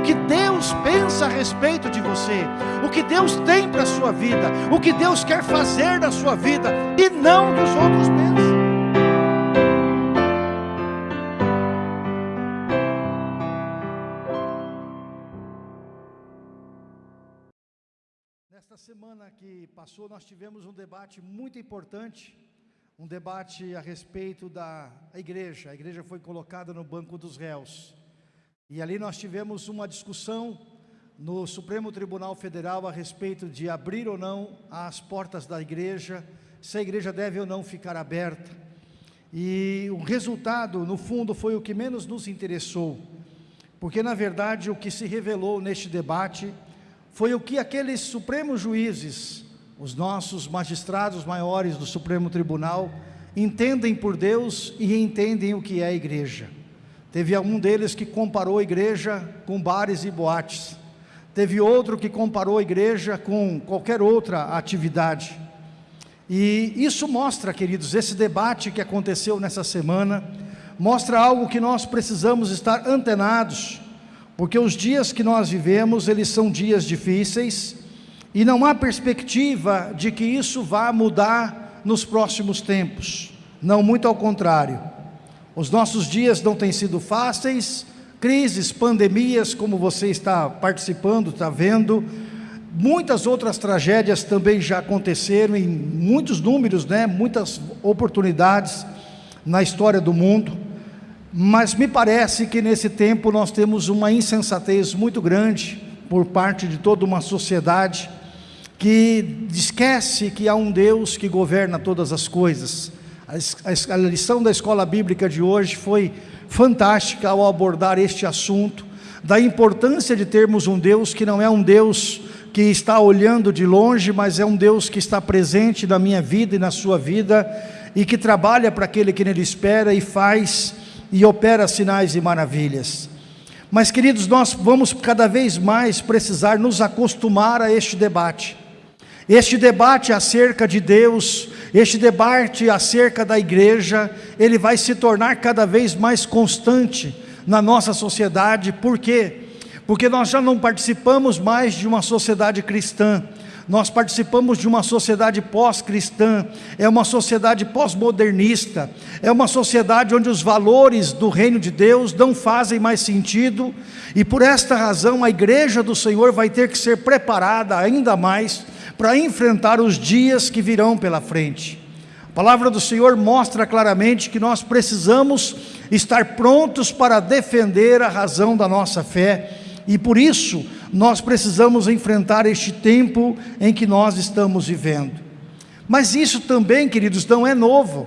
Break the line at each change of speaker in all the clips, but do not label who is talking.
o que Deus pensa a respeito de você, o que Deus tem para a sua vida, o que Deus quer fazer na sua vida e não dos outros pensam. Nesta semana que passou, nós tivemos um debate muito importante, um debate a respeito da igreja. A igreja foi colocada no banco dos réus. E ali nós tivemos uma discussão no Supremo Tribunal Federal a respeito de abrir ou não as portas da igreja, se a igreja deve ou não ficar aberta. E o resultado, no fundo, foi o que menos nos interessou, porque na verdade o que se revelou neste debate foi o que aqueles supremos juízes, os nossos magistrados maiores do Supremo Tribunal, entendem por Deus e entendem o que é a igreja. Teve um deles que comparou a igreja com bares e boates. Teve outro que comparou a igreja com qualquer outra atividade. E isso mostra, queridos, esse debate que aconteceu nessa semana, mostra algo que nós precisamos estar antenados, porque os dias que nós vivemos, eles são dias difíceis, e não há perspectiva de que isso vá mudar nos próximos tempos. Não, muito ao contrário. Os nossos dias não têm sido fáceis, crises, pandemias, como você está participando, está vendo, muitas outras tragédias também já aconteceram, em muitos números, né, muitas oportunidades na história do mundo, mas me parece que nesse tempo nós temos uma insensatez muito grande por parte de toda uma sociedade que esquece que há um Deus que governa todas as coisas, a, lição da escola bíblica de hoje foi fantástica ao abordar este assunto, da importância de termos um Deus que não é um Deus que está olhando de longe, mas é um Deus que está presente na minha vida e na sua vida, e que trabalha para aquele que nele espera e faz e opera sinais e maravilhas. Mas queridos, nós vamos cada vez mais precisar nos acostumar a este debate. Este debate acerca de Deus, este debate acerca da igreja, ele vai se tornar cada vez mais constante na nossa sociedade, por quê? Porque nós já não participamos mais de uma sociedade cristã, nós participamos de uma sociedade pós-cristã, é uma sociedade pós-modernista, é uma sociedade onde os valores do reino de Deus não fazem mais sentido, e por esta razão a igreja do Senhor vai ter que ser preparada ainda mais para enfrentar os dias que virão pela frente. A palavra do Senhor mostra claramente que nós precisamos estar prontos para defender a razão da nossa fé e por isso nós precisamos enfrentar este tempo em que nós estamos vivendo. Mas isso também, queridos, não é novo.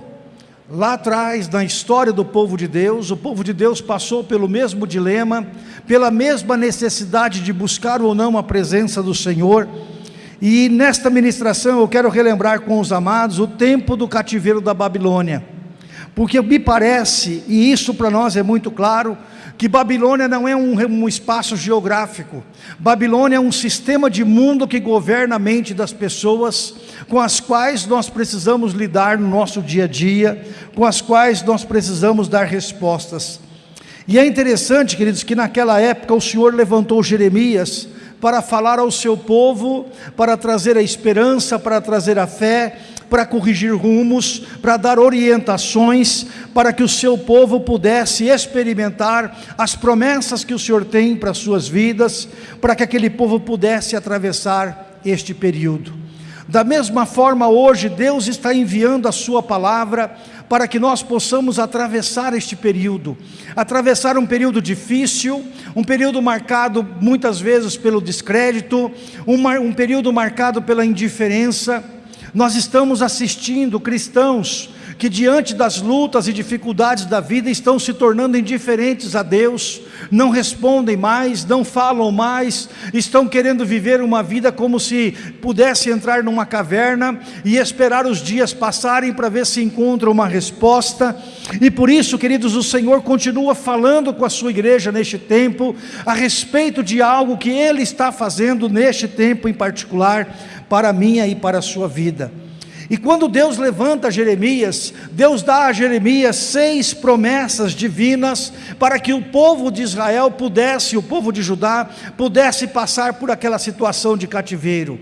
Lá atrás, na história do povo de Deus, o povo de Deus passou pelo mesmo dilema, pela mesma necessidade de buscar ou não a presença do Senhor, e nesta ministração eu quero relembrar com os amados o tempo do cativeiro da Babilônia. Porque me parece, e isso para nós é muito claro, que Babilônia não é um, um, espaço geográfico. Babilônia é um sistema de mundo que governa a mente das pessoas, com as quais nós precisamos lidar no nosso dia a dia, com as quais nós precisamos dar respostas. E é interessante, queridos, que naquela época o Senhor levantou Jeremias para falar ao seu povo, para trazer a esperança, para trazer a fé, para corrigir rumos, para dar orientações, para que o seu povo pudesse experimentar as promessas que o Senhor tem para as suas vidas, para que aquele povo pudesse atravessar este período. Da mesma forma, hoje, Deus está enviando a Sua palavra para que nós possamos atravessar este período, atravessar um período difícil, um período marcado muitas vezes pelo descrédito, um período marcado pela indiferença. Nós estamos assistindo cristãos que diante das lutas e dificuldades da vida estão se tornando indiferentes a Deus, não respondem mais, não falam mais, estão querendo viver uma vida como se pudesse entrar numa caverna e esperar os dias passarem para ver se encontra uma resposta. E por isso, queridos, o Senhor continua falando com a sua igreja neste tempo a respeito de algo que Ele está fazendo neste tempo em particular para a minha e para a sua vida. E quando Deus levanta Jeremias, Deus dá a Jeremias seis promessas divinas para que o povo de Israel pudesse, o povo de Judá, pudesse passar por aquela situação de cativeiro.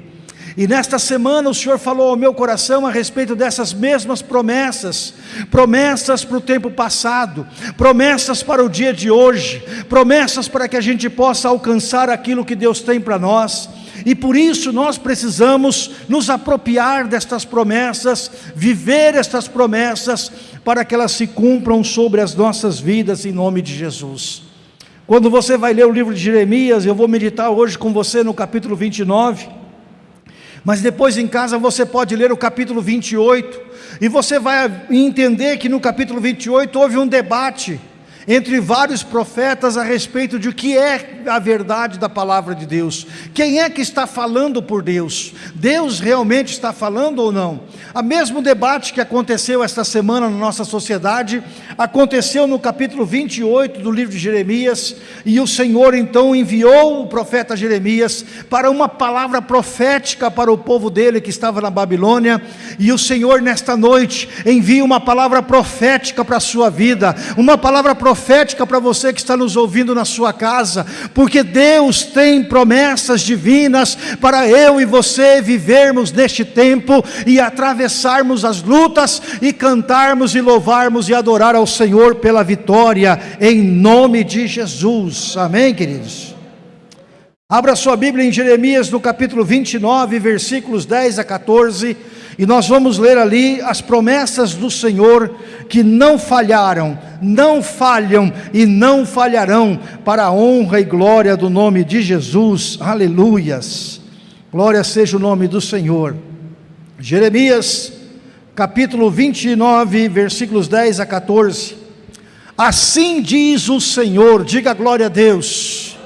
E nesta semana o Senhor falou ao meu coração a respeito dessas mesmas promessas, promessas para o tempo passado, promessas para o dia de hoje, promessas para que a gente possa alcançar aquilo que Deus tem para nós. E por isso nós precisamos nos apropriar destas promessas, viver estas promessas, para que elas se cumpram sobre as nossas vidas em nome de Jesus. Quando você vai ler o livro de Jeremias, eu vou meditar hoje com você no capítulo 29, mas depois em casa você pode ler o capítulo 28, e você vai entender que no capítulo 28 houve um debate entre vários profetas a respeito de o que é a verdade da palavra de Deus. Quem é que está falando por Deus? Deus realmente está falando ou não? O mesmo debate que aconteceu esta semana na nossa sociedade, aconteceu no capítulo 28 do livro de Jeremias, e o Senhor então enviou o profeta Jeremias para uma palavra profética para o povo dele que estava na Babilônia, e o Senhor nesta noite envia uma palavra profética para a sua vida, uma palavra profética profética para você que está nos ouvindo na sua casa, porque Deus tem promessas divinas para eu e você vivermos neste tempo e atravessarmos as lutas e cantarmos e louvarmos e adorar ao Senhor pela vitória, em nome de Jesus. Amém, queridos? Abra sua Bíblia em Jeremias no capítulo 29, versículos 10 a 14. E nós vamos ler ali as promessas do Senhor que não falharam, não falham e não falharão para a honra e glória do nome de Jesus. Aleluias. Glória seja o nome do Senhor. Jeremias, capítulo 29, versículos 10 a 14. Assim diz o Senhor, diga glória a Deus.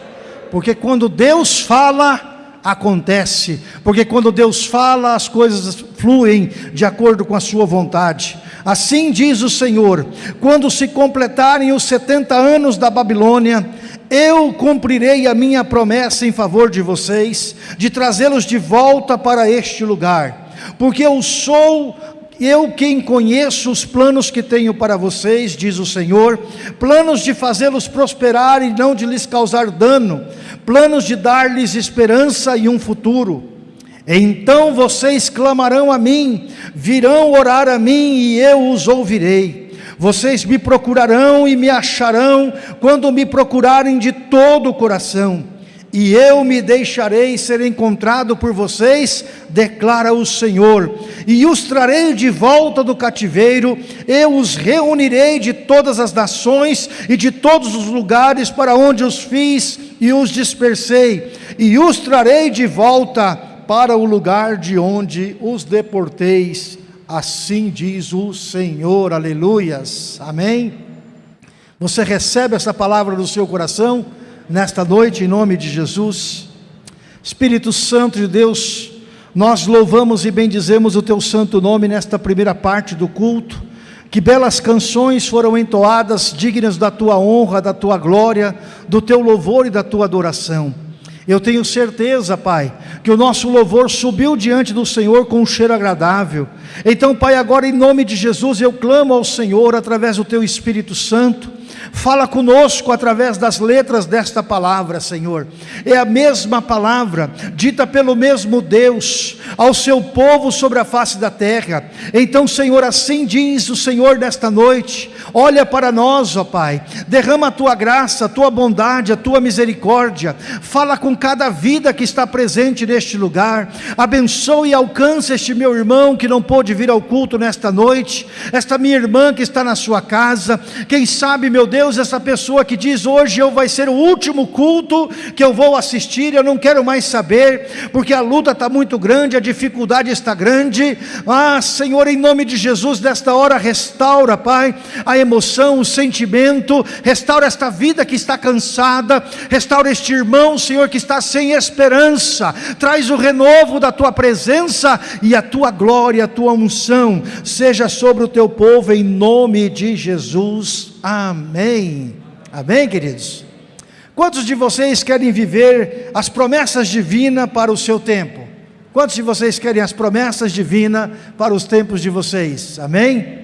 Porque quando Deus fala, acontece, porque quando Deus fala, as coisas fluem de acordo com a sua vontade. Assim diz o Senhor: quando se completarem os 70 anos da Babilônia, eu cumprirei a minha promessa em favor de vocês, de trazê-los de volta para este lugar, porque eu sou eu quem conheço os planos que tenho para vocês, diz o Senhor, planos de fazê-los prosperar e não de lhes causar dano, planos de dar-lhes esperança e um futuro. Então vocês clamarão a mim, virão orar a mim e eu os ouvirei. Vocês me procurarão e me acharão quando me procurarem de todo o coração e eu me deixarei ser encontrado por vocês, declara o Senhor, e os trarei de volta do cativeiro, eu os reunirei de todas as nações e de todos os lugares para onde os fiz e os dispersei, e os trarei de volta para o lugar de onde os deporteis, assim diz o Senhor, aleluias, amém? Você recebe essa palavra no seu coração? Nesta noite, em nome de Jesus. Espírito Santo de Deus, nós louvamos e bendizemos o Teu santo nome nesta primeira parte do culto. Que belas canções foram entoadas, dignas da Tua honra, da Tua glória, do Teu louvor e da Tua adoração. Eu tenho certeza, Pai, que o nosso louvor subiu diante do Senhor com um cheiro agradável. Então, Pai, agora em nome de Jesus eu clamo ao Senhor através do Teu Espírito Santo Fala conosco através das letras desta palavra, Senhor. É a mesma palavra, dita pelo mesmo Deus, ao seu povo sobre a face da terra. Então, Senhor, assim diz o Senhor nesta noite: olha para nós, ó Pai, derrama a tua graça, a tua bondade, a tua misericórdia. Fala com cada vida que está presente neste lugar. Abençoe e alcance este meu irmão que não pôde vir ao culto nesta noite, esta minha irmã que está na sua casa. Quem sabe, meu Deus, Deus, essa pessoa que diz hoje eu vai ser o último culto que eu vou assistir, eu não quero mais saber, porque a luta está muito grande, a dificuldade está grande. Ah, Senhor, em nome de Jesus, nesta hora restaura, Pai, a emoção, o sentimento, restaura esta vida que está cansada, restaura este irmão, Senhor, que está sem esperança. Traz o renovo da tua presença e a tua glória, a tua unção seja sobre o teu povo em nome de Jesus. Amém. Amém, queridos? Quantos de vocês querem viver as promessas divinas para o seu tempo? Quantos de vocês querem as promessas divinas para os tempos de vocês? Amém?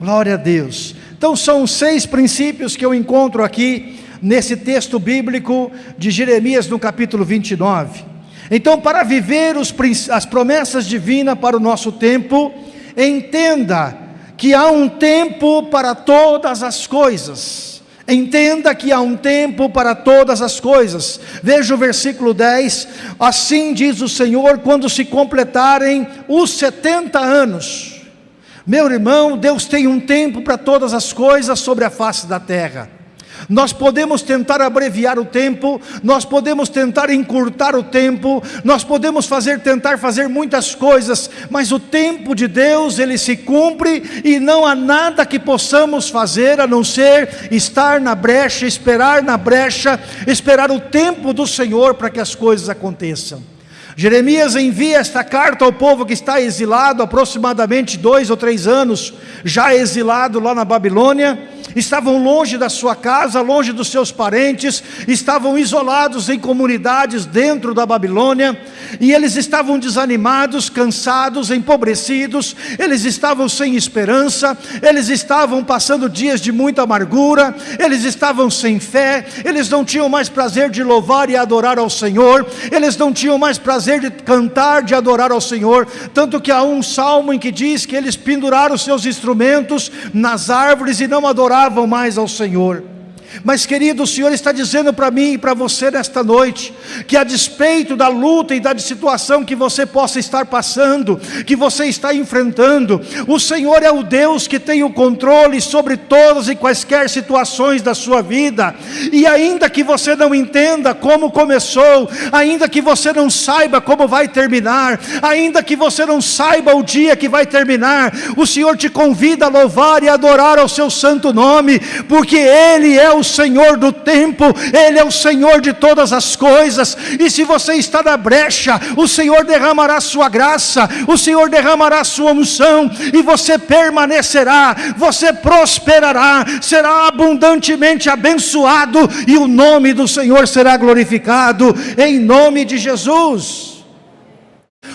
Glória a Deus. Então são seis princípios que eu encontro aqui nesse texto bíblico de Jeremias no capítulo 29. Então, para viver os, as promessas divinas para o nosso tempo, entenda que há um tempo para todas as coisas. Entenda que há um tempo para todas as coisas. Veja o versículo 10: Assim diz o Senhor, quando se completarem os 70 anos. Meu irmão, Deus tem um tempo para todas as coisas sobre a face da terra. Nós podemos tentar abreviar o tempo, nós podemos tentar encurtar o tempo, nós podemos fazer tentar fazer muitas coisas, mas o tempo de Deus ele se cumpre e não há nada que possamos fazer a não ser estar na brecha, esperar na brecha, esperar o tempo do Senhor para que as coisas aconteçam. Jeremias envia esta carta ao povo que está exilado, aproximadamente dois ou três anos, já exilado lá na Babilônia, estavam longe da sua casa, longe dos seus parentes, estavam isolados em comunidades dentro da Babilônia, e eles estavam desanimados, cansados, empobrecidos, eles estavam sem esperança, eles estavam passando dias de muita amargura, eles estavam sem fé, eles não tinham mais prazer de louvar e adorar ao Senhor, eles não tinham mais prazer de cantar, de adorar ao Senhor, tanto que há um salmo em que diz que eles penduraram seus instrumentos nas árvores e não adoravam mais ao Senhor. Mas querido, o Senhor está dizendo para mim e para você nesta noite, que a despeito da luta e da situação que você possa estar passando, que você está enfrentando, o Senhor é o Deus que tem o controle sobre todas e quaisquer situações da sua vida, e ainda que você não entenda como começou, ainda que você não saiba como vai terminar, ainda que você não saiba o dia que vai terminar, o Senhor te convida a louvar e adorar ao seu santo nome, porque Ele é o Senhor do tempo, Ele é o Senhor de todas as coisas, e se você está na brecha, o Senhor derramará sua graça, o Senhor derramará sua unção, e você permanecerá, você prosperará, será abundantemente abençoado, e o nome do Senhor será glorificado, em nome de Jesus.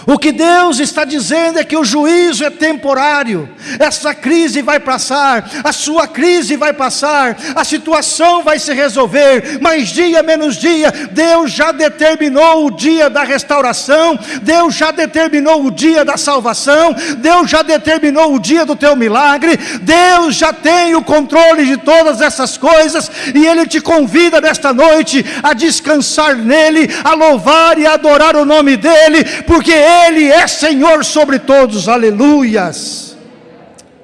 O que Deus está dizendo é que o juízo é temporário, essa crise vai passar, a sua crise vai passar, a situação vai se resolver, mas dia menos dia, Deus já determinou o dia da restauração, Deus já determinou o dia da salvação, Deus já determinou o dia do teu milagre, Deus já tem o controle de todas essas coisas, e Ele te convida nesta noite a descansar nele, a louvar e adorar o nome dEle, porque ele é Senhor sobre todos, aleluias.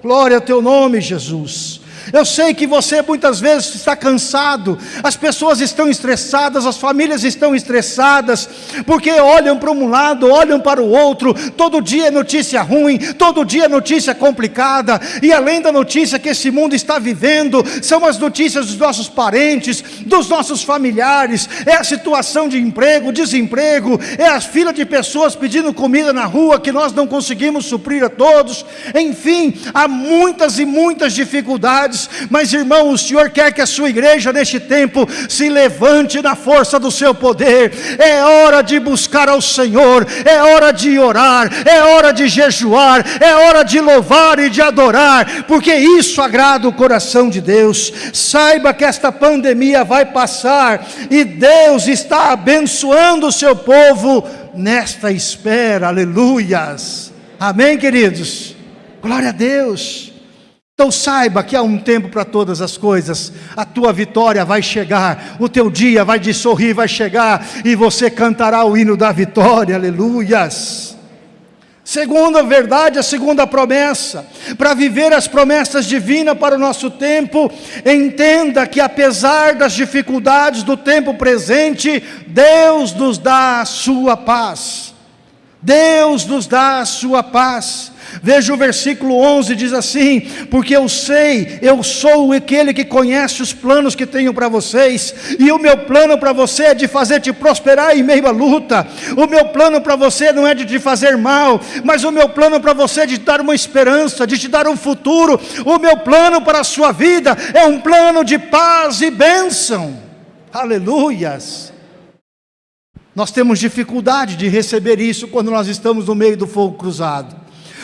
Glória ao teu nome, Jesus. Eu sei que você muitas vezes está cansado, as pessoas estão estressadas, as famílias estão estressadas, porque olham para um lado, olham para o outro, todo dia é notícia ruim, todo dia é notícia complicada, e além da notícia que esse mundo está vivendo, são as notícias dos nossos parentes, dos nossos familiares, é a situação de emprego, desemprego, é a fila de pessoas pedindo comida na rua que nós não conseguimos suprir a todos, enfim, há muitas e muitas dificuldades mas irmão, o Senhor quer que a sua igreja neste tempo se levante na força do seu poder. É hora de buscar ao Senhor, é hora de orar, é hora de jejuar, é hora de louvar e de adorar, porque isso agrada o coração de Deus. Saiba que esta pandemia vai passar e Deus está abençoando o seu povo nesta espera. Aleluias. Amém, queridos. Glória a Deus. Então saiba que há um tempo para todas as coisas, a tua vitória vai chegar, o teu dia vai de sorrir, vai chegar, e você cantará o hino da vitória, aleluias. Segunda verdade, a segunda promessa, para viver as promessas divinas para o nosso tempo, entenda que apesar das dificuldades do tempo presente, Deus nos dá a sua paz, Deus nos dá a sua paz, Veja o versículo 11, diz assim: Porque eu sei, eu sou aquele que conhece os planos que tenho para vocês, e o meu plano para você é de fazer-te prosperar em meio à luta, o meu plano para você não é de te fazer mal, mas o meu plano para você é de te dar uma esperança, de te dar um futuro, o meu plano para a sua vida é um plano de paz e bênção, aleluias. Nós temos dificuldade de receber isso quando nós estamos no meio do fogo cruzado.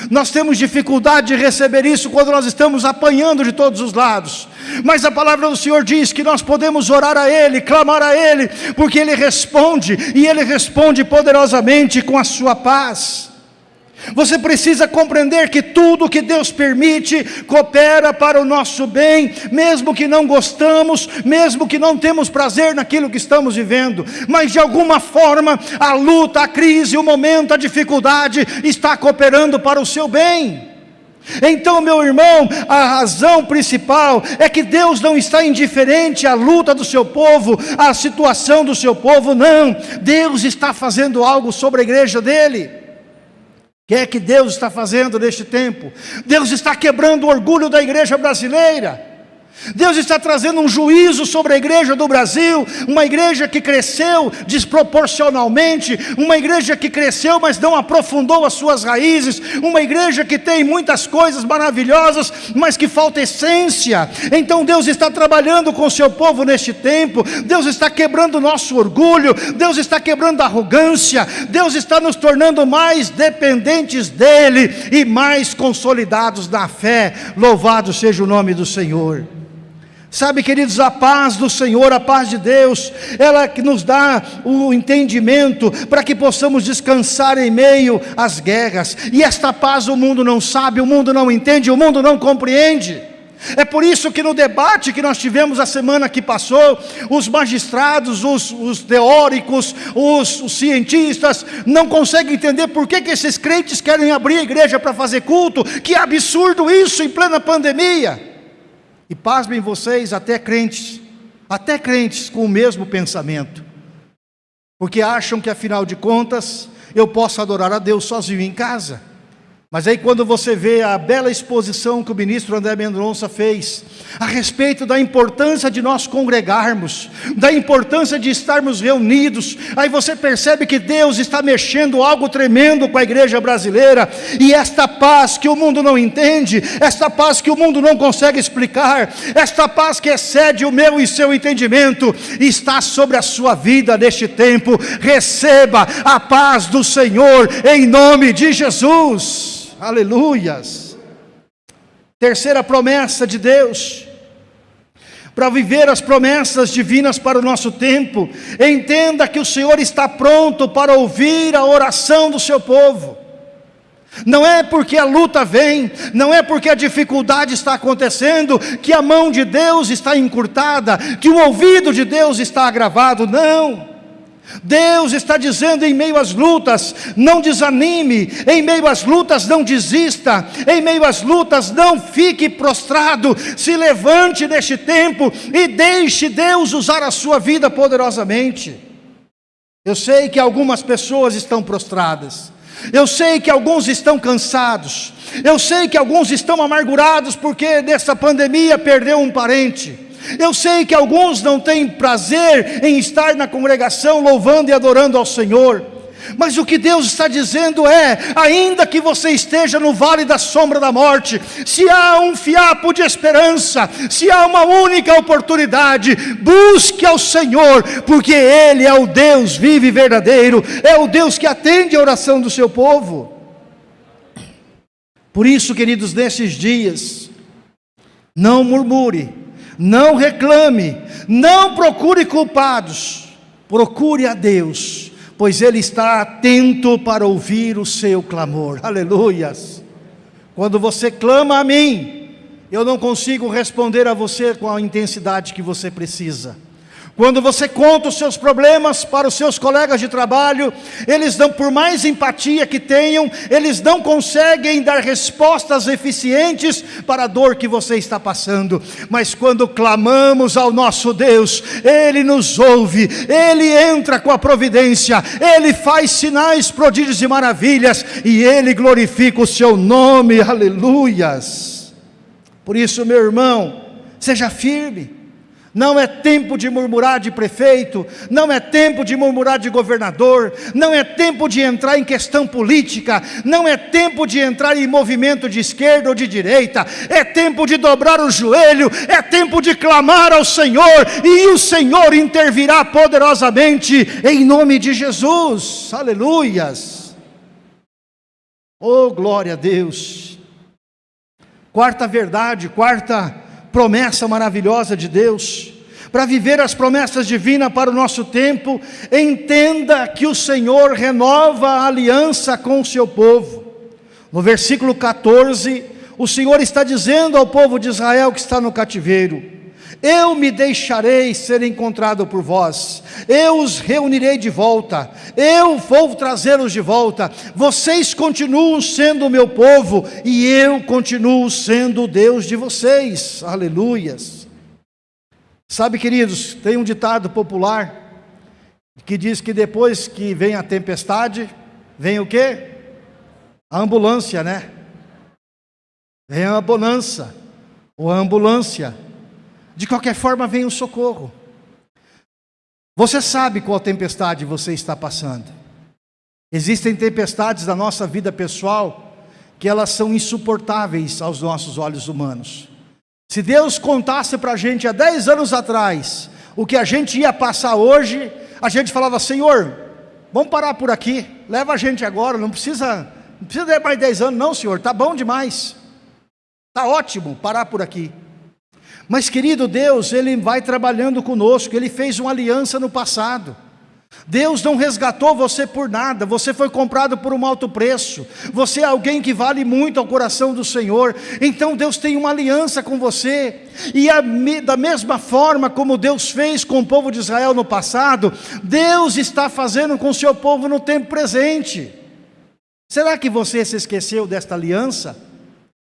Nós temos dificuldade de receber isso quando nós estamos apanhando de todos os lados. Mas a palavra do Senhor diz que nós podemos orar a Ele, clamar a Ele, porque Ele responde, e Ele responde poderosamente com a sua paz. Você precisa compreender que tudo que Deus permite coopera para o nosso bem, mesmo que não gostamos, mesmo que não temos prazer naquilo que estamos vivendo, mas de alguma forma a luta, a crise, o momento, a dificuldade está cooperando para o seu bem. Então, meu irmão, a razão principal é que Deus não está indiferente à luta do seu povo, à situação do seu povo, não. Deus está fazendo algo sobre a igreja dele que é que Deus está fazendo neste tempo? Deus está quebrando o orgulho da igreja brasileira. Deus está trazendo um juízo sobre a igreja do Brasil, uma igreja que cresceu desproporcionalmente, uma igreja que cresceu, mas não aprofundou as suas raízes, uma igreja que tem muitas coisas maravilhosas, mas que falta essência. Então Deus está trabalhando com o seu povo neste tempo, Deus está quebrando o nosso orgulho, Deus está quebrando a arrogância, Deus está nos tornando mais dependentes dEle e mais consolidados na fé. Louvado seja o nome do Senhor. Sabe, queridos, a paz do Senhor, a paz de Deus, ela que nos dá o entendimento para que possamos descansar em meio às guerras. E esta paz o mundo não sabe, o mundo não entende, o mundo não compreende. É por isso que no debate que nós tivemos a semana que passou, os magistrados, os, os teóricos, os, os, cientistas não conseguem entender por que, que esses crentes querem abrir a igreja para fazer culto. Que absurdo isso em plena pandemia! E pasmem vocês, até crentes, até crentes com o mesmo pensamento, porque acham que afinal de contas eu posso adorar a Deus sozinho em casa. Mas aí quando você vê a bela exposição que o ministro André Mendonça fez, a respeito da importância de nós congregarmos, da importância de estarmos reunidos, aí você percebe que Deus está mexendo algo tremendo com a igreja brasileira, e esta paz que o mundo não entende, esta paz que o mundo não consegue explicar, esta paz que excede o meu e seu entendimento, está sobre a sua vida neste tempo, receba a paz do Senhor, em nome de Jesus. Aleluias. Terceira promessa de Deus. Para viver as promessas divinas para o nosso tempo, entenda que o Senhor está pronto para ouvir a oração do seu povo. Não é porque a luta vem, não é porque a dificuldade está acontecendo, que a mão de Deus está encurtada, que o ouvido de Deus está agravado, não. Deus está dizendo em meio às lutas, não desanime, em meio às lutas não desista, em meio às lutas não fique prostrado, se levante neste tempo e deixe Deus usar a sua vida poderosamente. Eu sei que algumas pessoas estão prostradas, eu sei que alguns estão cansados, eu sei que alguns estão amargurados porque nessa pandemia perdeu um parente. Eu sei que alguns não têm prazer em estar na congregação louvando e adorando ao Senhor. Mas o que Deus está dizendo é: ainda que você esteja no vale da sombra da morte, se há um fiapo de esperança, se há uma única oportunidade, busque ao Senhor, porque Ele é o Deus vivo e verdadeiro, é o Deus que atende a oração do seu povo. Por isso, queridos, nesses dias, não murmure, não reclame, não procure culpados, procure a Deus, pois Ele está atento para ouvir o seu clamor, aleluias. Quando você clama a mim, eu não consigo responder a você com a intensidade que você precisa. Quando você conta os seus problemas para os seus colegas de trabalho, eles não, por mais empatia que tenham, eles não conseguem dar respostas eficientes para a dor que você está passando. Mas quando clamamos ao nosso Deus, Ele nos ouve, Ele entra com a providência, Ele faz sinais, prodígios e maravilhas, e Ele glorifica o seu nome, aleluias. Por isso, meu irmão, seja firme Não é tempo de murmurar de prefeito, não é tempo de murmurar de governador, não é tempo de entrar em questão política, não é tempo de entrar em movimento de esquerda ou de direita, é tempo de dobrar o joelho, é tempo de clamar ao Senhor e o Senhor intervirá poderosamente em nome de Jesus. Aleluias. Oh, glória a Deus. Quarta verdade, quarta promessa maravilhosa de Deus, para viver as promessas divinas para o nosso tempo, entenda que o Senhor renova a aliança com o seu povo. No versículo 14, o Senhor está dizendo ao povo de Israel que está no cativeiro: eu me deixarei ser encontrado por vós, eu os reunirei de volta, eu vou trazê-los de volta, vocês continuam sendo o meu povo, e eu continuo sendo o Deus de vocês, aleluias. Sabe queridos, tem um ditado popular, que diz que depois que vem a tempestade, vem o quê? A ambulância, né? Vem a bonança, ou a ambulância, de qualquer forma vem o socorro. Você sabe qual tempestade você está passando. Existem tempestades da nossa vida pessoal que elas são insuportáveis aos nossos olhos humanos. Se Deus contasse para a gente há 10 anos atrás o que a gente ia passar hoje, a gente falava, Senhor, vamos parar por aqui, leva a gente agora, não precisa, não precisa de mais 10 anos, não, Senhor, está bom demais, está ótimo parar por aqui. Mas querido Deus, Ele vai trabalhando conosco, Ele fez uma aliança no passado. Deus não resgatou você por nada, você foi comprado por um alto preço, você é alguém que vale muito ao coração do Senhor, então Deus tem uma aliança com você, e a, da mesma forma como Deus fez com o povo de Israel no passado, Deus está fazendo com o seu povo no tempo presente. Será que você se esqueceu desta aliança?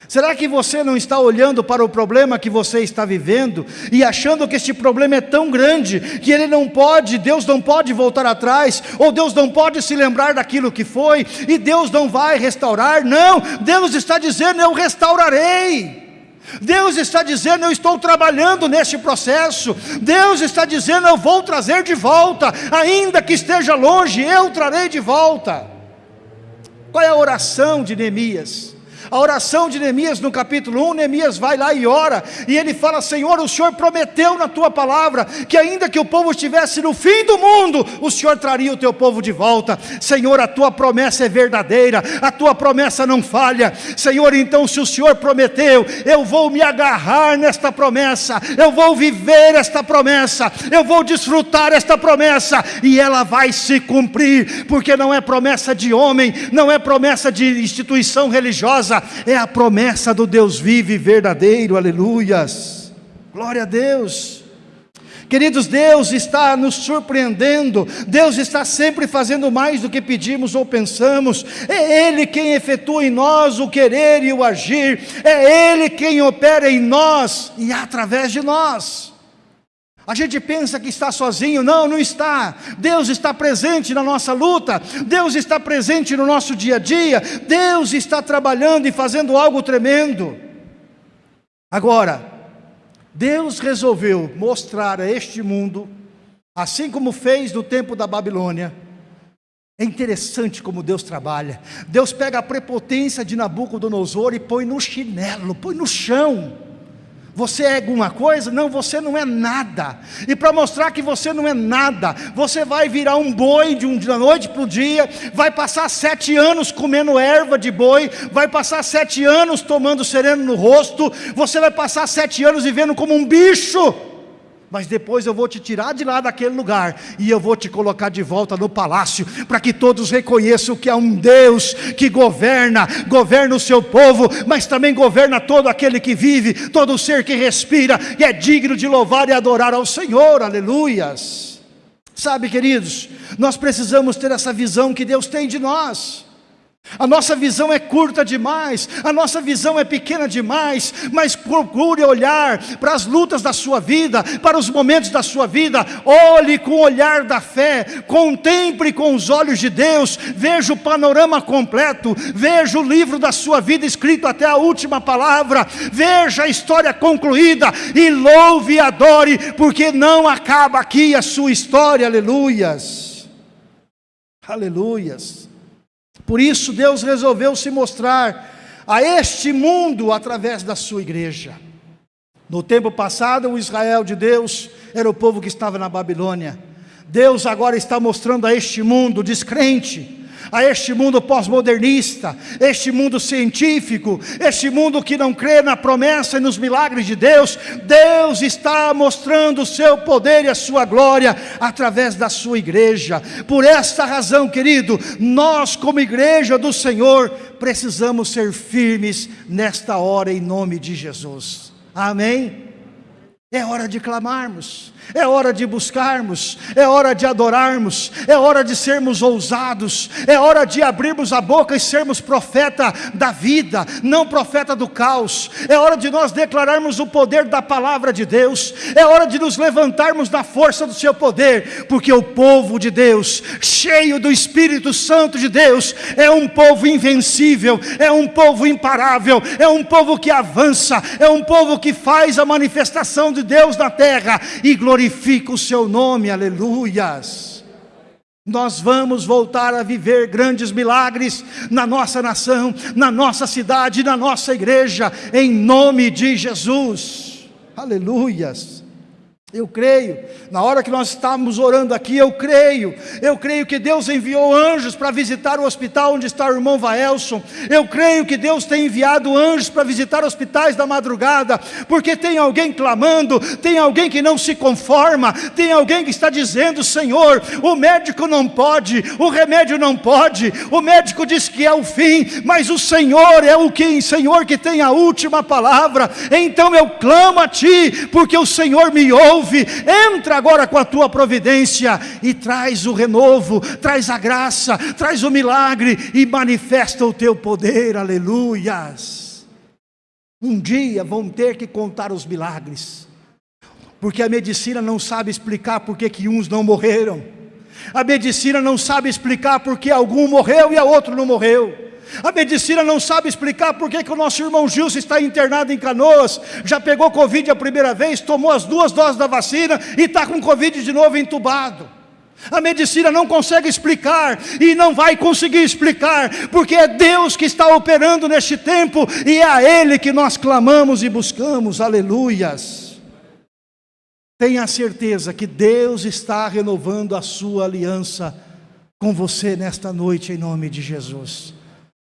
Será que você não está olhando para o problema que você está vivendo e achando que este problema é tão grande que ele não pode, Deus não pode voltar atrás, ou Deus não pode se lembrar daquilo que foi, e Deus não vai restaurar? Não, Deus está dizendo: Eu restaurarei. Deus está dizendo: Eu estou trabalhando neste processo. Deus está dizendo: Eu vou trazer de volta, ainda que esteja longe, eu trarei de volta. Qual é a oração de Neemias? A oração de Neemias no capítulo 1, Neemias vai lá e ora, e ele fala: Senhor, o Senhor prometeu na tua palavra que, ainda que o povo estivesse no fim do mundo, o Senhor traria o teu povo de volta. Senhor, a tua promessa é verdadeira, a tua promessa não falha. Senhor, então, se o Senhor prometeu, eu vou me agarrar nesta promessa, eu vou viver esta promessa, eu vou desfrutar esta promessa, e ela vai se cumprir, porque não é promessa de homem, não é promessa de instituição religiosa, é a promessa do Deus vivo e verdadeiro, aleluias, glória a Deus. Queridos, Deus está nos surpreendendo, Deus está sempre fazendo mais do que pedimos ou pensamos, é Ele quem efetua em nós o querer e o agir, é Ele quem opera em nós e através de nós. A gente pensa que está sozinho, não, não está. Deus está presente na nossa luta, Deus está presente no nosso dia a dia, Deus está trabalhando e fazendo algo tremendo. Agora, Deus resolveu mostrar a este mundo, assim como fez no tempo da Babilônia, é interessante como Deus trabalha. Deus pega a prepotência de Nabucodonosor e põe no chinelo, põe no chão. Você é alguma coisa? Não, você não é nada. E para mostrar que você não é nada, você vai virar um boi de, um, de noite para o dia, vai passar sete anos comendo erva de boi, vai passar sete anos tomando sereno no rosto, você vai passar sete anos vivendo como um bicho mas depois eu vou te tirar de lá daquele lugar e eu vou te colocar de volta no palácio, para que todos reconheçam que há um Deus que governa, governa o seu povo, mas também governa todo aquele que vive, todo ser que respira e é digno de louvar e adorar ao Senhor, aleluias. Sabe, queridos, nós precisamos ter essa visão que Deus tem de nós. A nossa visão é curta demais, a nossa visão é pequena demais, mas procure olhar para as lutas da sua vida, para os momentos da sua vida, olhe com o olhar da fé, contemple com os olhos de Deus, veja o panorama completo, veja o livro da sua vida escrito até a última palavra, veja a história concluída e louve e adore, porque não acaba aqui a sua história, aleluias, aleluias. Por isso Deus resolveu se mostrar a este mundo através da sua igreja. No tempo passado, o Israel de Deus era o povo que estava na Babilônia. Deus agora está mostrando a este mundo descrente, a este mundo pós-modernista, este mundo científico, este mundo que não crê na promessa e nos milagres de Deus, Deus está mostrando o seu poder e a sua glória através da sua igreja. Por esta razão, querido, nós, como igreja do Senhor, precisamos ser firmes nesta hora em nome de Jesus. Amém? É hora de clamarmos. É hora de buscarmos, é hora de adorarmos, é hora de sermos ousados, é hora de abrirmos a boca e sermos profeta da vida, não profeta do caos. É hora de nós declararmos o poder da palavra de Deus, é hora de nos levantarmos na força do seu poder, porque o povo de Deus, cheio do Espírito Santo de Deus, é um povo invencível, é um povo imparável, é um povo que avança, é um povo que faz a manifestação de Deus na terra e glorifica o seu nome, aleluias. Nós vamos voltar a viver grandes milagres na nossa nação, na nossa cidade, na nossa igreja, em nome de Jesus, aleluias. Eu creio, na hora que nós estávamos orando aqui, eu creio, eu creio que Deus enviou anjos para visitar o hospital onde está o irmão Vaelson, eu creio que Deus tem enviado anjos para visitar hospitais da madrugada, porque tem alguém clamando, tem alguém que não se conforma, tem alguém que está dizendo: Senhor, o médico não pode, o remédio não pode, o médico diz que é o fim, mas o Senhor é o que, Senhor que tem a última palavra, então eu clamo a Ti, porque o Senhor me ouve ouve, entra agora com a tua providência e traz o renovo, traz a graça, traz o milagre e manifesta o teu poder, aleluias. Um dia vão ter que contar os milagres, porque a medicina não sabe explicar por que, uns não morreram, a medicina não sabe explicar por que algum morreu e a outro não morreu. A medicina não sabe explicar por que o nosso irmão Gilson está internado em Canoas, já pegou Covid a primeira vez, tomou as duas doses da vacina e está com Covid de novo entubado. A medicina não consegue explicar e não vai conseguir explicar, porque é Deus que está operando neste tempo e é a Ele que nós clamamos e buscamos, aleluias. Tenha certeza que Deus está renovando a sua aliança com você nesta noite, em nome de Jesus.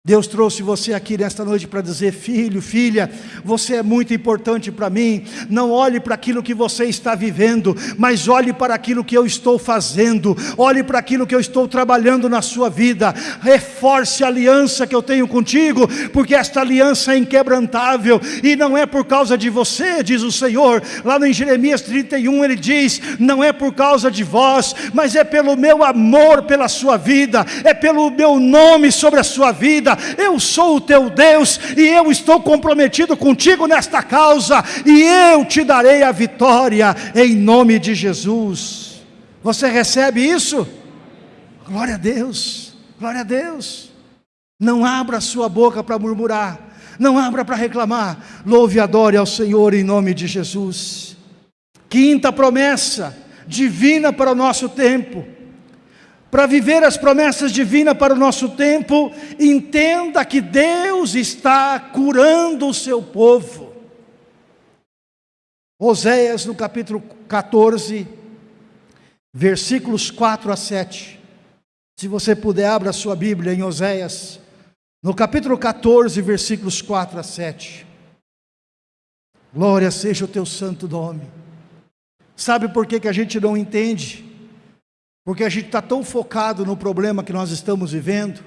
Deus trouxe você aqui nesta noite para dizer: filho, filha, você é muito importante para mim. Não olhe para aquilo que você está vivendo, mas olhe para aquilo que eu estou fazendo, olhe para aquilo que eu estou trabalhando na sua vida. Reforce a aliança que eu tenho contigo, porque esta aliança é inquebrantável e não é por causa de você, diz o Senhor. Lá no Jeremias 31 ele diz: Não é por causa de vós, mas é pelo meu amor pela sua vida, é pelo meu nome sobre a sua vida eu sou o teu Deus e eu estou comprometido contigo nesta causa e eu te darei a vitória em nome de Jesus. Você recebe isso? Glória a Deus, glória a Deus. Não abra sua boca para murmurar, não abra para reclamar. Louve e adore ao Senhor em nome de Jesus. Quinta promessa divina para o nosso tempo para viver as promessas divinas para o nosso tempo, entenda que Deus está curando o seu povo. Oséias, no capítulo 14, versículos 4 a 7. Se você puder, abra sua Bíblia em Oséias, no capítulo 14, versículos 4 a 7. Glória seja o teu santo nome. Sabe por que, que a gente não entende? Porque a gente está tão focado no problema que nós estamos vivendo,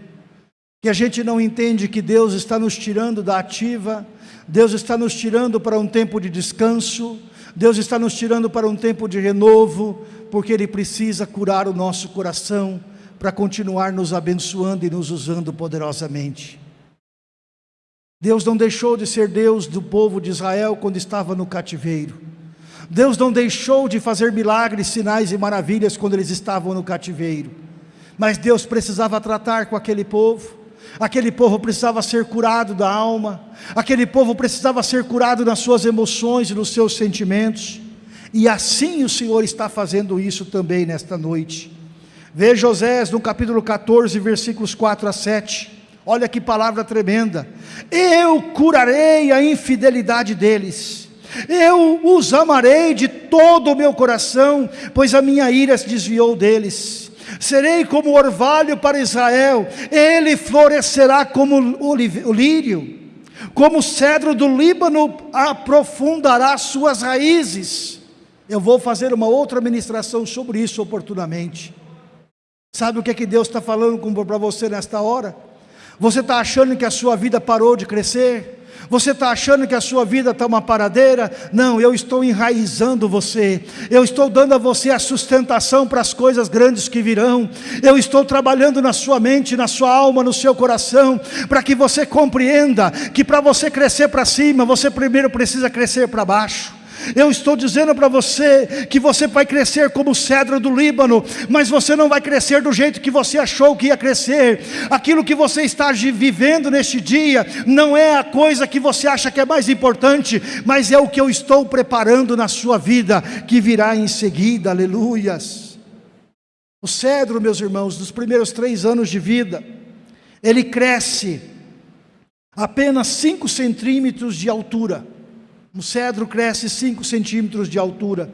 que a gente não entende que Deus está nos tirando da ativa, Deus está nos tirando para um tempo de descanso, Deus está nos tirando para um tempo de renovo, porque Ele precisa curar o nosso coração, para continuar nos abençoando e nos usando poderosamente. Deus não deixou de ser Deus do povo de Israel quando estava no cativeiro. Deus não deixou de fazer milagres, sinais e maravilhas quando eles estavam no cativeiro. Mas Deus precisava tratar com aquele povo. Aquele povo precisava ser curado da alma. Aquele povo precisava ser curado nas suas emoções e nos seus sentimentos. E assim o Senhor está fazendo isso também nesta noite. Veja Osés no capítulo 14, versículos 4 a 7. Olha que palavra tremenda. Eu curarei a infidelidade deles. Eu os amarei de todo o meu coração, pois a minha ira se desviou deles. Serei como orvalho para Israel, ele florescerá como o lírio, como o cedro do Líbano aprofundará suas raízes. Eu vou fazer uma outra ministração sobre isso oportunamente. Sabe o que é que Deus está falando para você nesta hora? Você está achando que a sua vida parou de crescer? Você está achando que a sua vida está uma paradeira? Não, eu estou enraizando você. Eu estou dando a você a sustentação para as coisas grandes que virão. Eu estou trabalhando na sua mente, na sua alma, no seu coração, para que você compreenda que para você crescer para cima, você primeiro precisa crescer para baixo. Eu estou dizendo para você que você vai crescer como o cedro do Líbano, mas você não vai crescer do jeito que você achou que ia crescer. Aquilo que você está vivendo neste dia não é a coisa que você acha que é mais importante, mas é o que eu estou preparando na sua vida, que virá em seguida, aleluias. O cedro, meus irmãos, dos primeiros três anos de vida, ele cresce apenas 5 centímetros de altura. Um cedro cresce 5 centímetros de altura.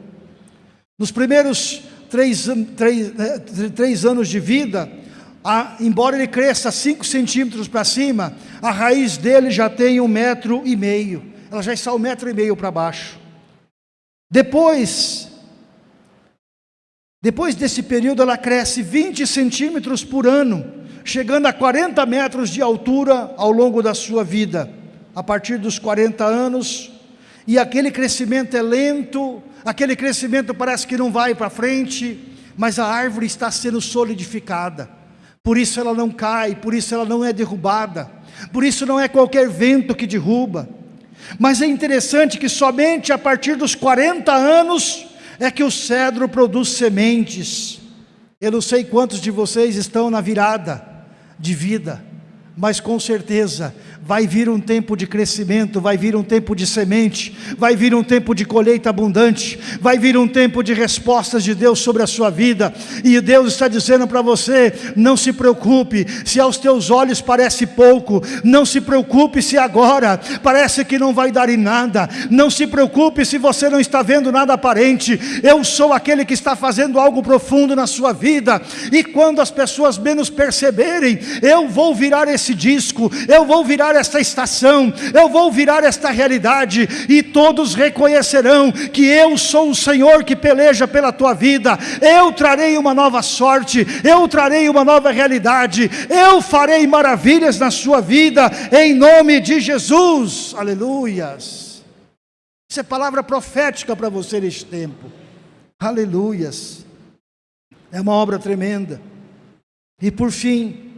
Nos primeiros três, três, né, três anos de vida, a, embora ele cresça 5 centímetros para cima, a raiz dele já tem um metro e meio. Ela já está um metro e meio para baixo. Depois, depois desse período, ela cresce 20 centímetros por ano, chegando a 40 metros de altura ao longo da sua vida. A partir dos 40 anos, e aquele crescimento é lento, aquele crescimento parece que não vai para frente, mas a árvore está sendo solidificada, por isso ela não cai, por isso ela não é derrubada, por isso não é qualquer vento que derruba. Mas é interessante que somente a partir dos 40 anos é que o cedro produz sementes. Eu não sei quantos de vocês estão na virada de vida, mas com certeza vai vir um tempo de crescimento, vai vir um tempo de semente, vai vir um tempo de colheita abundante, vai vir um tempo de respostas de Deus sobre a sua vida, e Deus está dizendo para você: não se preocupe, se aos teus olhos parece pouco, não se preocupe se agora parece que não vai dar em nada, não se preocupe se você não está vendo nada aparente, eu sou aquele que está fazendo algo profundo na sua vida, e quando as pessoas menos perceberem, eu vou virar esse disco, eu vou virar virar esta estação, eu vou virar esta realidade, e todos reconhecerão que eu sou o Senhor que peleja pela tua vida, eu trarei uma nova sorte, eu trarei uma nova realidade, eu farei maravilhas na sua vida, em nome de Jesus, aleluias. Isso é palavra profética para você neste tempo, aleluias. É uma obra tremenda. E por fim,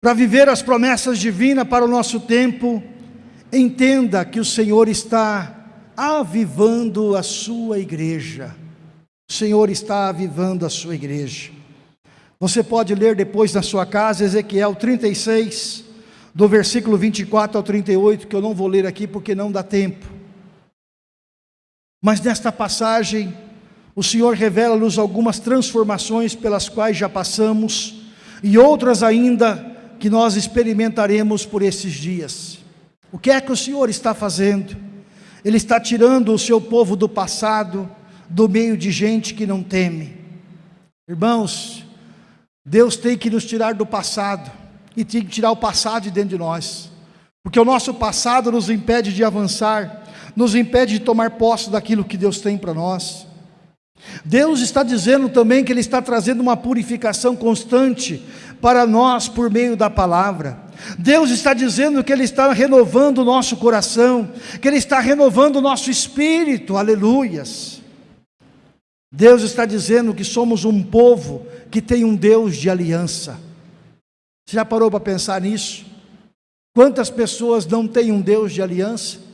para viver as promessas divinas para o nosso tempo, entenda que o Senhor está avivando a sua igreja. O Senhor está avivando a sua igreja. Você pode ler depois na sua casa Ezequiel 36, do versículo 24 ao 38, que eu não vou ler aqui porque não dá tempo. Mas nesta passagem, o Senhor revela-nos algumas transformações pelas quais já passamos e outras ainda que nós experimentaremos por esses dias. O que é que o Senhor está fazendo? Ele está tirando o seu povo do passado, do meio de gente que não teme. Irmãos, Deus tem que nos tirar do passado, e tem que tirar o passado de dentro de nós, porque o nosso passado nos impede de avançar, nos impede de tomar posse daquilo que Deus tem para nós. Deus está dizendo também que Ele está trazendo uma purificação constante para nós por meio da palavra. Deus está dizendo que Ele está renovando o nosso coração, que Ele está renovando o nosso espírito, aleluias. Deus está dizendo que somos um povo que tem um Deus de aliança. Você já parou para pensar nisso? Quantas pessoas não têm um Deus de aliança?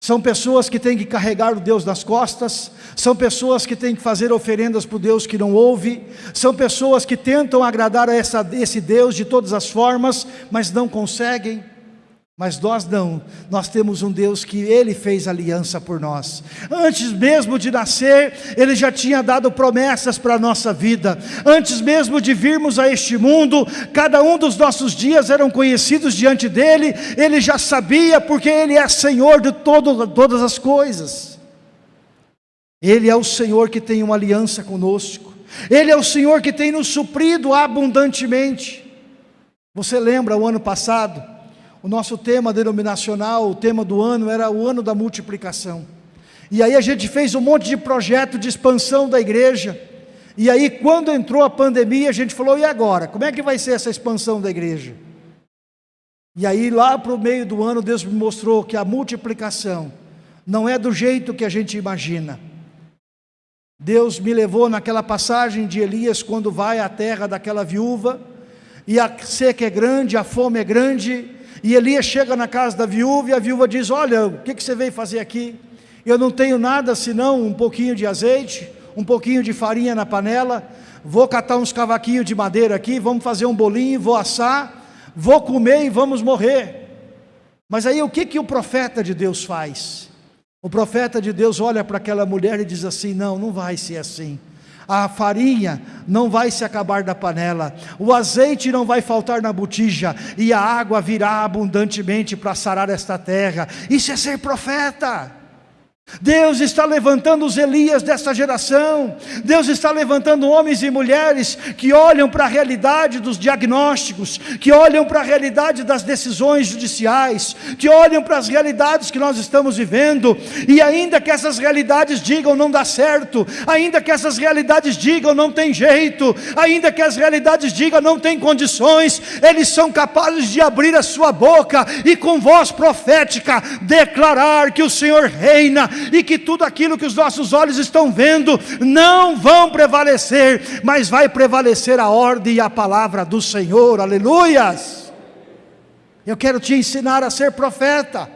São pessoas que têm que carregar o Deus nas costas, são pessoas que têm que fazer oferendas para o Deus que não ouve, são pessoas que tentam agradar a essa, esse Deus de todas as formas, mas não conseguem. Mas nós não, nós temos um Deus que Ele fez aliança por nós. Antes mesmo de nascer, Ele já tinha dado promessas para a nossa vida. Antes mesmo de virmos a este mundo, cada um dos nossos dias eram conhecidos diante dEle. Ele já sabia, porque Ele é Senhor de todo, todas as coisas. Ele é o Senhor que tem uma aliança conosco. Ele é o Senhor que tem nos suprido abundantemente. Você lembra o ano passado? O nosso tema denominacional, o tema do ano era o ano da multiplicação. E aí a gente fez um monte de projeto de expansão da igreja. E aí quando entrou a pandemia, a gente falou: "E agora? Como é que vai ser essa expansão da igreja?" E aí lá para o meio do ano Deus me mostrou que a multiplicação não é do jeito que a gente imagina. Deus me levou naquela passagem de Elias quando vai à terra daquela viúva, e a seca é grande, a fome é grande, e Elias chega na casa da viúva e a viúva diz: Olha, o que, você veio fazer aqui? Eu não tenho nada senão um pouquinho de azeite, um pouquinho de farinha na panela. Vou catar uns cavaquinhos de madeira aqui, vamos fazer um bolinho, vou assar, vou comer e vamos morrer. Mas aí o que, que o profeta de Deus faz? O profeta de Deus olha para aquela mulher e diz assim: Não, não vai ser assim a farinha não vai se acabar da panela, o azeite não vai faltar na botija, e a água virá abundantemente para sarar esta terra. Isso é ser profeta. Deus está levantando os Elias dessa geração, Deus está levantando homens e mulheres que olham para a realidade dos diagnósticos, que olham para a realidade das decisões judiciais, que olham para as realidades que nós estamos vivendo, e ainda que essas realidades digam não dá certo, ainda que essas realidades digam não tem jeito, ainda que as realidades digam não tem condições, eles são capazes de abrir a sua boca e com voz profética declarar que o Senhor reina e que tudo aquilo que os nossos olhos estão vendo não vão prevalecer, mas vai prevalecer a ordem e a palavra do Senhor, aleluias. Eu quero te ensinar a ser profeta,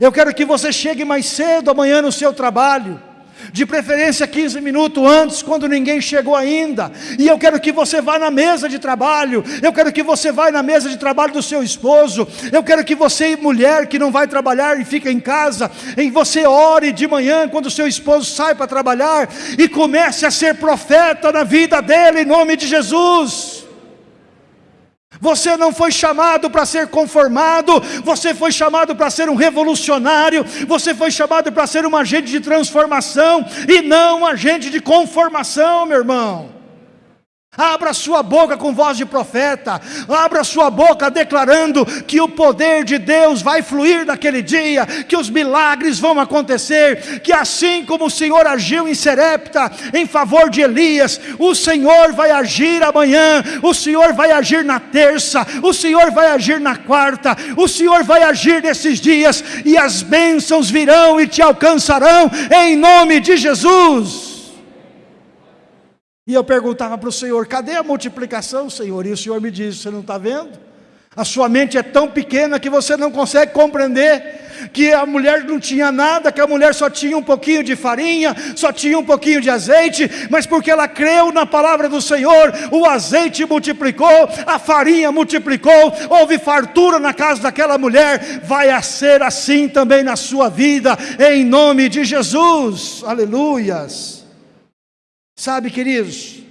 eu quero que você chegue mais cedo amanhã no seu trabalho, de preferência 15 minutos antes, quando ninguém chegou ainda. E eu quero que você vá na mesa de trabalho, eu quero que você vá na mesa de trabalho do seu esposo, eu quero que você, mulher que não vai trabalhar e fica em casa, em você ore de manhã quando o seu esposo sai para trabalhar e comece a ser profeta na vida dele em nome de Jesus. Você não foi chamado para ser conformado, você foi chamado para ser um revolucionário, você foi chamado para ser um agente de transformação e não um agente de conformação, meu irmão. Abra sua boca com voz de profeta, abra sua boca declarando que o poder de Deus vai fluir naquele dia, que os milagres vão acontecer, que assim como o Senhor agiu em Serepta em favor de Elias, o Senhor vai agir amanhã, o Senhor vai agir na terça, o Senhor vai agir na quarta, o Senhor vai agir nesses dias e as bênçãos virão e te alcançarão em nome de Jesus. E eu perguntava para o Senhor: cadê a multiplicação, Senhor? E o Senhor me diz: você não está vendo? A sua mente é tão pequena que você não consegue compreender que a mulher não tinha nada, que a mulher só tinha um pouquinho de farinha, só tinha um pouquinho de azeite, mas porque ela creu na palavra do Senhor, o azeite multiplicou, a farinha multiplicou, houve fartura na casa daquela mulher, vai ser assim também na sua vida, em nome de Jesus, aleluias. Sabe, queridos,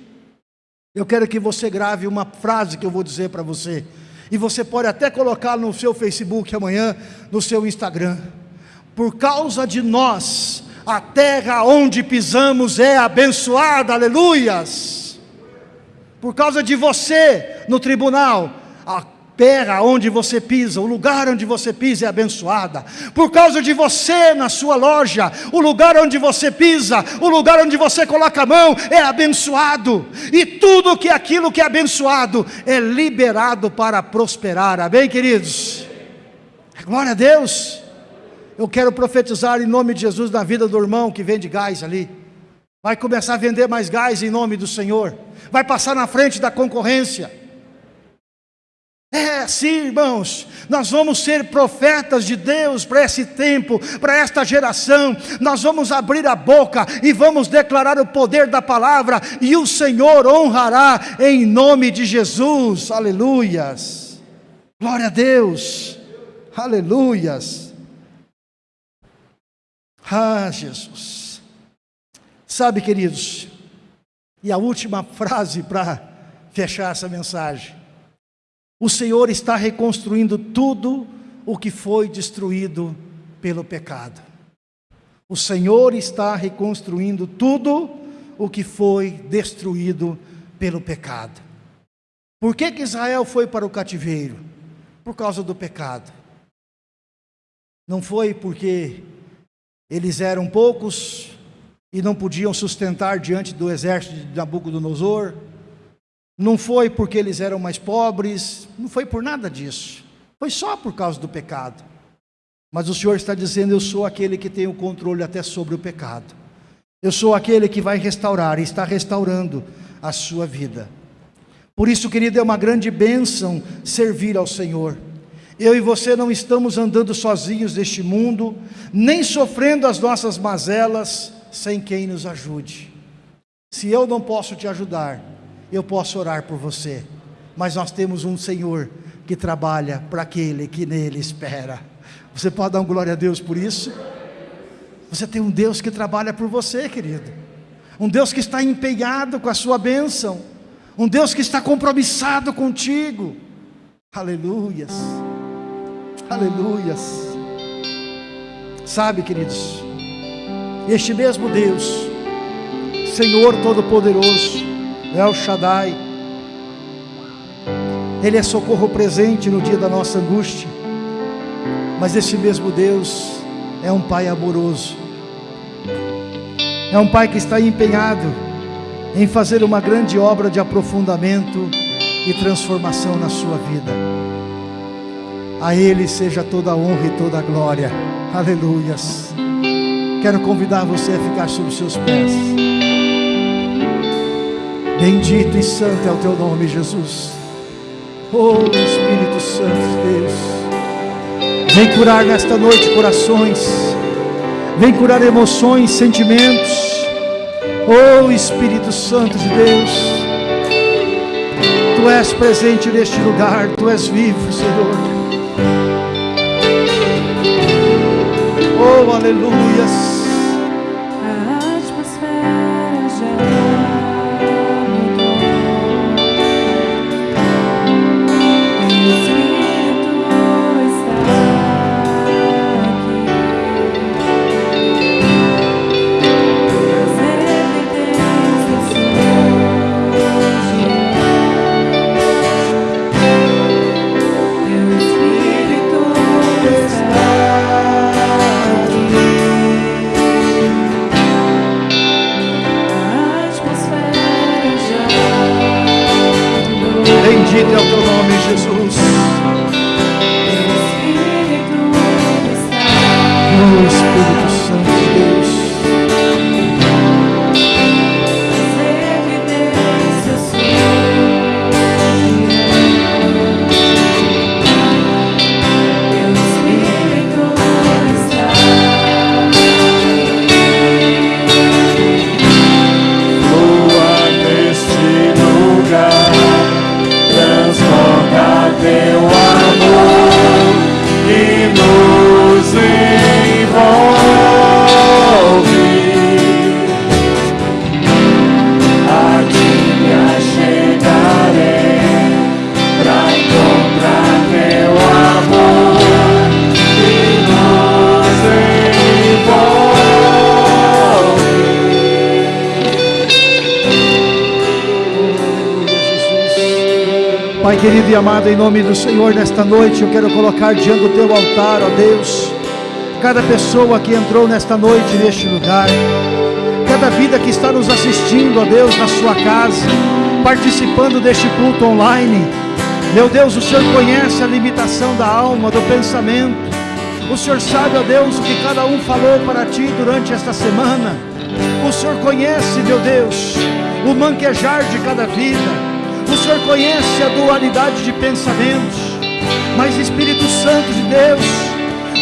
eu quero que você grave uma frase que eu vou dizer para você, e você pode até colocar no seu Facebook amanhã, no seu Instagram. Por causa de nós, a terra onde pisamos é abençoada, aleluias. Por causa de você no tribunal, a terra onde você pisa, o lugar onde você pisa é abençoada. Por causa de você na sua loja, o lugar onde você pisa, o lugar onde você coloca a mão é abençoado. E tudo que é aquilo que é abençoado é liberado para prosperar. Amém, queridos? Glória a Deus. Eu quero profetizar em nome de Jesus na vida do irmão que vende gás ali. vai começar a vender mais gás em nome do Senhor, vai passar na frente da concorrência. É, sim, irmãos, nós vamos ser profetas de Deus para esse tempo, para esta geração. Nós vamos abrir a boca e vamos declarar o poder da palavra, e o Senhor honrará em nome de Jesus. Aleluias. Glória a Deus. Aleluias. Ah, Jesus. Sabe, queridos, e a última frase para fechar essa mensagem. O Senhor está reconstruindo tudo o que foi destruído pelo pecado. O Senhor está reconstruindo tudo o que foi destruído pelo pecado. Por que, que Israel foi para o cativeiro? Por causa do pecado. Não foi porque eles eram poucos e não podiam sustentar diante do exército de Nabucodonosor não foi porque eles eram mais pobres, não foi por nada disso. Foi só por causa do pecado. Mas o Senhor está dizendo: Eu sou aquele que tem o controle até sobre o pecado. Eu sou aquele que vai restaurar e está restaurando a sua vida. Por isso, querido, é uma grande bênção servir ao Senhor. Eu e você não estamos andando sozinhos neste mundo, nem sofrendo as nossas mazelas sem quem nos ajude. Se eu não posso te ajudar, eu posso orar por você, mas nós temos um Senhor que trabalha para aquele que nele espera. Você pode dar um glória a Deus por isso? Você tem um Deus que trabalha por você, querido. Um Deus que está empenhado com a sua bênção. Um Deus que está compromissado contigo. Aleluias. Aleluias. Sabe, queridos, este mesmo Deus, Senhor Todo-Poderoso, El Shaddai. Ele é socorro presente no dia da nossa angústia. Mas esse mesmo Deus é um Pai amoroso. É um Pai que está empenhado em fazer uma grande obra de aprofundamento e transformação na sua vida. A Ele seja toda a honra e toda a glória. Aleluias. Quero convidar você a ficar sobre os seus pés. Bendito e santo é o teu nome, Jesus. Oh Espírito Santo de Deus. Vem curar nesta noite corações. Vem curar emoções, sentimentos. Oh Espírito Santo de Deus. Tu és presente neste lugar, tu és vivo, Senhor. Oh, aleluias. Amado, em nome do Senhor, nesta noite eu quero colocar diante do teu altar, ó Deus, cada pessoa que entrou nesta noite neste lugar, cada vida que está nos assistindo, ó Deus, na sua casa, participando deste culto online. Meu Deus, o Senhor conhece a limitação da alma, do pensamento. O Senhor sabe, ó Deus, o que cada um falou para ti durante esta semana. O Senhor conhece, meu Deus, o manquejar de cada vida. O Senhor conhece a dualidade de pensamentos. Mas Espírito Santo de Deus,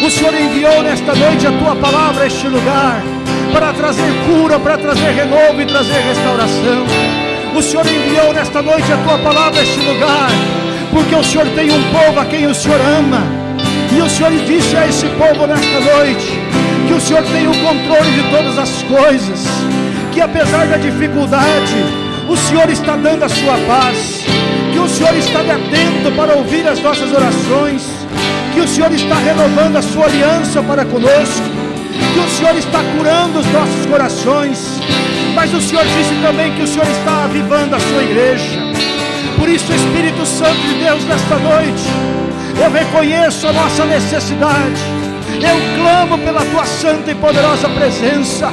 o Senhor enviou nesta noite a tua palavra a este lugar para trazer cura, para trazer renovo e trazer restauração. O Senhor enviou nesta noite a tua palavra a este lugar, porque o Senhor tem um povo a quem o Senhor ama. E o Senhor disse a esse povo nesta noite que o Senhor tem o controle de todas as coisas, que apesar da dificuldade, o Senhor está dando a sua paz, que o Senhor está atento para ouvir as nossas orações, que o Senhor está renovando a sua aliança para conosco, que o Senhor está curando os nossos corações, mas o Senhor disse também que o Senhor está avivando a sua igreja. Por isso, Espírito Santo de Deus, nesta noite, eu reconheço a nossa necessidade, eu clamo pela tua santa e poderosa presença.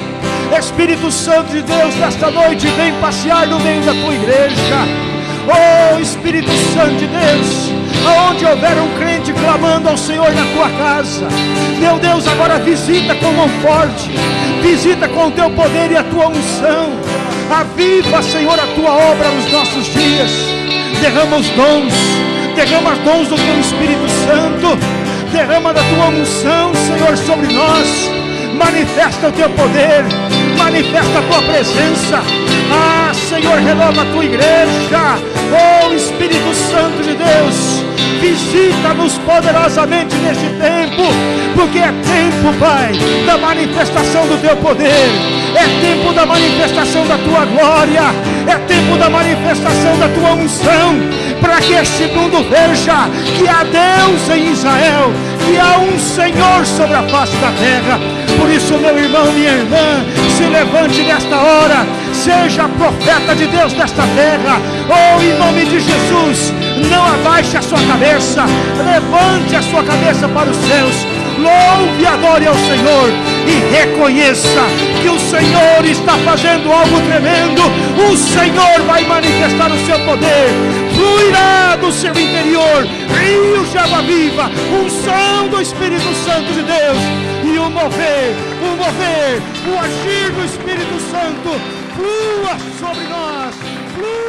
Espírito Santo de Deus, nesta noite, vem passear no meio da tua igreja. Oh Espírito Santo de Deus, aonde houver um crente clamando ao Senhor na tua casa, meu Deus, agora visita com mão forte, visita com o teu poder e a tua unção, aviva, Senhor, a tua obra nos nossos dias, derrama os dons, derrama os dons do teu Espírito Santo, derrama da tua unção, Senhor, sobre nós, manifesta o teu poder, manifesta a tua presença, ah, Senhor, renova a tua igreja, oh Espírito Santo de Deus, visita-nos poderosamente neste tempo, porque é tempo, Pai, da manifestação do teu poder, é tempo da manifestação da tua glória, é tempo da manifestação da tua unção, para que este mundo veja que há Deus em Israel, que há um Senhor sobre a face da terra. Por isso, meu irmão, minha irmã, se levante nesta hora, seja profeta de Deus nesta terra, ou oh, em nome de Jesus, não abaixe a sua cabeça, levante a sua cabeça para os céus, louve e adore ao Senhor e reconheça que o Senhor está fazendo algo tremendo, o Senhor vai manifestar o seu poder, fluirá do seu interior, rios de água viva, unção do Espírito Santo de Deus, o mover, o mover, o agir do Espírito Santo, flua sobre nós, flua